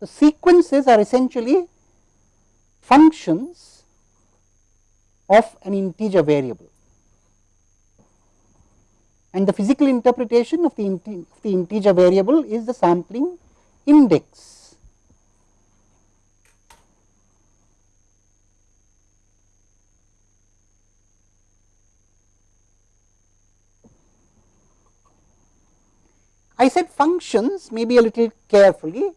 the sequences are essentially functions of an integer variable. And the physical interpretation of the, of the integer variable is the sampling index. I said functions maybe a little carefully,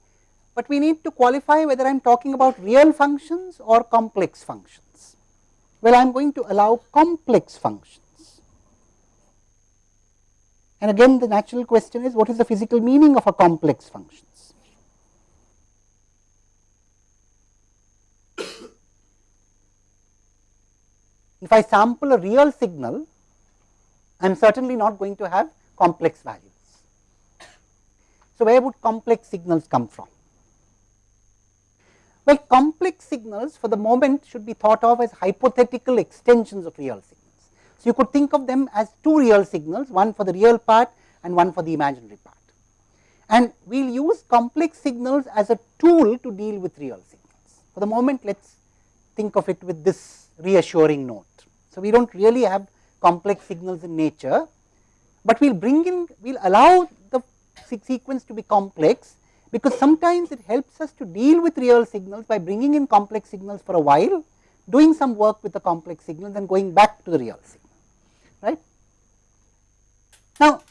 but we need to qualify whether I am talking about real functions or complex functions. Well, I am going to allow complex functions. And again the natural question is what is the physical meaning of a complex functions? if I sample a real signal, I am certainly not going to have complex values. So, where would complex signals come from? Well, complex signals for the moment should be thought of as hypothetical extensions of real signals. So, you could think of them as two real signals, one for the real part and one for the imaginary part. And we will use complex signals as a tool to deal with real signals. For the moment, let us think of it with this reassuring note. So, we do not really have complex signals in nature, but we will bring in, we will allow the sequence to be complex, because sometimes it helps us to deal with real signals by bringing in complex signals for a while, doing some work with the complex signals and going back to the real signal. Right? Now,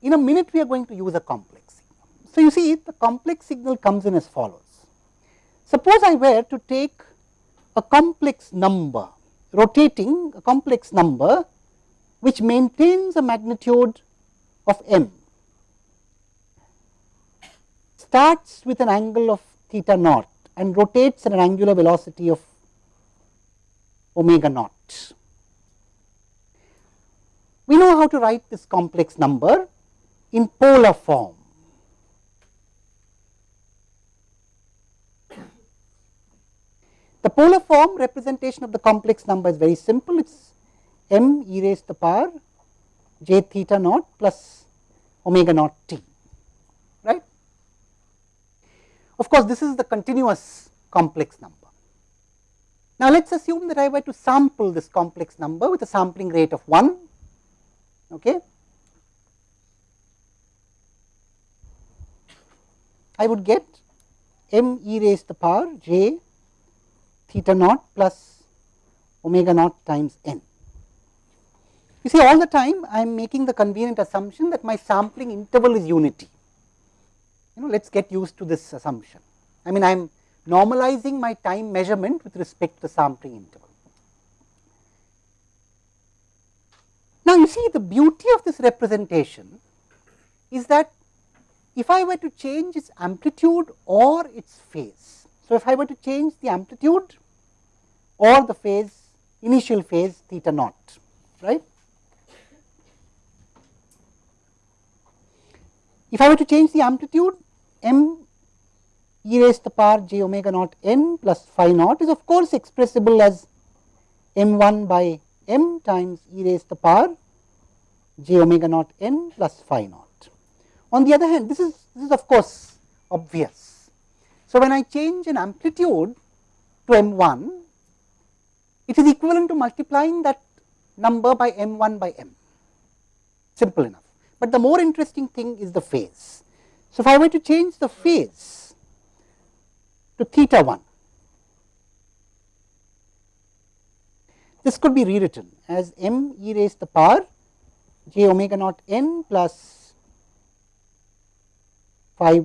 in a minute we are going to use a complex signal. So, you see the complex signal comes in as follows. Suppose I were to take a complex number, rotating a complex number which maintains a magnitude of m starts with an angle of theta naught and rotates at an angular velocity of omega naught. We know how to write this complex number in polar form. The polar form representation of the complex number is very simple. It is m e raised to the power j theta naught plus omega naught t. Of course, this is the continuous complex number. Now, let us assume that I were to sample this complex number with a sampling rate of 1. Okay. I would get m e raised to the power j theta naught plus omega naught times n. You see all the time I am making the convenient assumption that my sampling interval is unity you know let us get used to this assumption. I mean I am normalizing my time measurement with respect to the sampling interval. Now, you see the beauty of this representation is that if I were to change its amplitude or its phase. So, if I were to change the amplitude or the phase initial phase theta naught right. If I were to change the amplitude m e raised to the power j omega naught n plus phi naught is of course expressible as m 1 by m times e raised to the power j omega naught n plus phi naught. On the other hand, this is this is of course obvious. So, when I change an amplitude to m 1, it is equivalent to multiplying that number by m 1 by m, simple enough. But the more interesting thing is the phase. So, if I were to change the phase to theta 1, this could be rewritten as m e raised to the power j omega naught n plus phi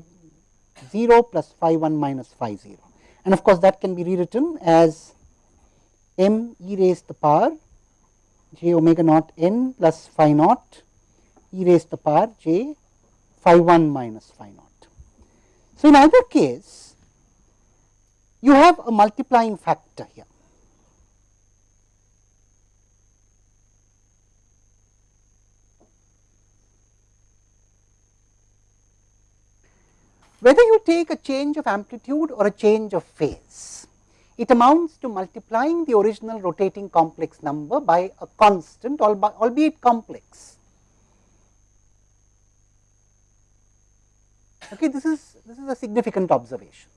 0 plus phi 1 minus phi 0. And of course, that can be rewritten as m e raised to the power j omega naught n plus phi naught e raised to the power j phi 1 minus phi naught. So, in either case you have a multiplying factor here. Whether you take a change of amplitude or a change of phase, it amounts to multiplying the original rotating complex number by a constant albeit complex Okay, this is this is a significant observation.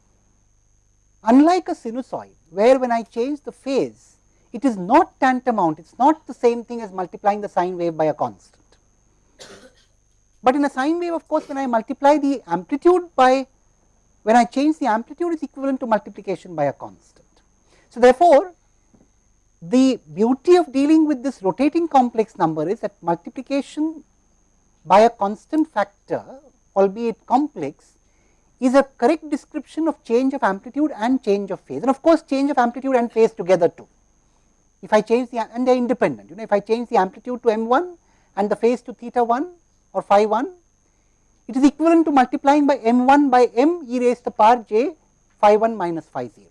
unlike a sinusoid where when I change the phase, it is not tantamount, it is not the same thing as multiplying the sine wave by a constant. But in a sine wave of course, when I multiply the amplitude by when I change the amplitude is equivalent to multiplication by a constant. So, therefore, the beauty of dealing with this rotating complex number is that multiplication by a constant factor albeit complex is a correct description of change of amplitude and change of phase and of course, change of amplitude and phase together too. If I change the and they are independent you know if I change the amplitude to m 1 and the phase to theta 1 or phi 1 it is equivalent to multiplying by m 1 by m e raised to the power j phi 1 minus phi 0.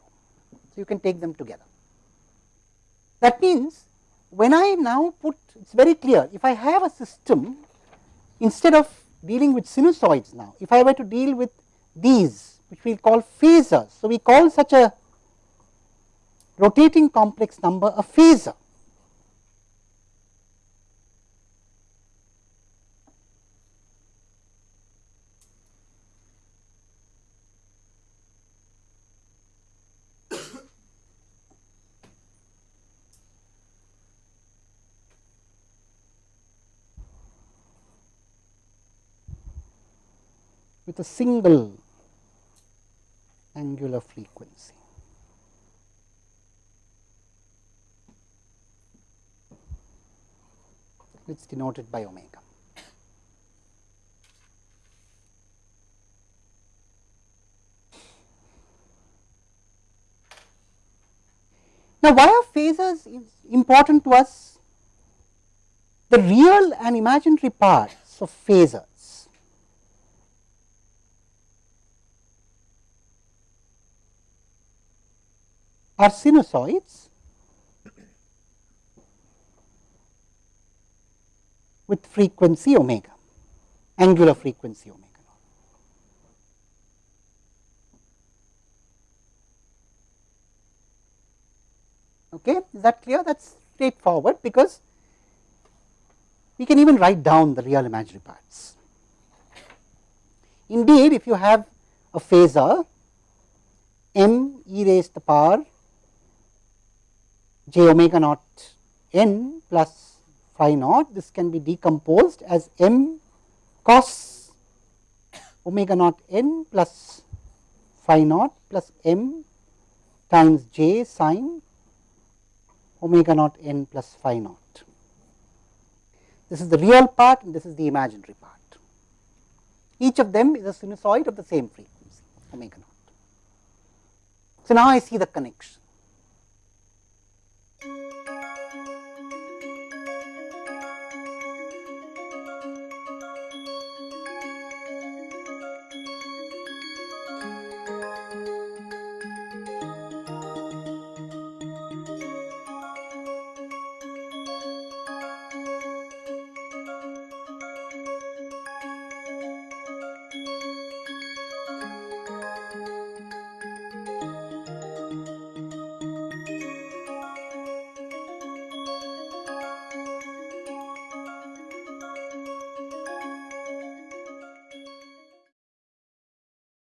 So, you can take them together. That means, when I now put it is very clear if I have a system instead of dealing with sinusoids now if I were to deal with these which we call phasors. So, we call such a rotating complex number a phasor with a single angular frequency. It is denoted by omega. Now, why are phasors important to us? The real and imaginary parts of phasor are sinusoids with frequency omega, angular frequency omega. Okay, is that clear? That is straightforward because we can even write down the real imaginary parts. Indeed, if you have a phasor m e raised to the power j omega naught n plus phi naught. This can be decomposed as m cos omega naught n plus phi naught plus m times j sine omega naught n plus phi naught. This is the real part and this is the imaginary part. Each of them is a sinusoid of the same frequency omega naught. So, now I see the connection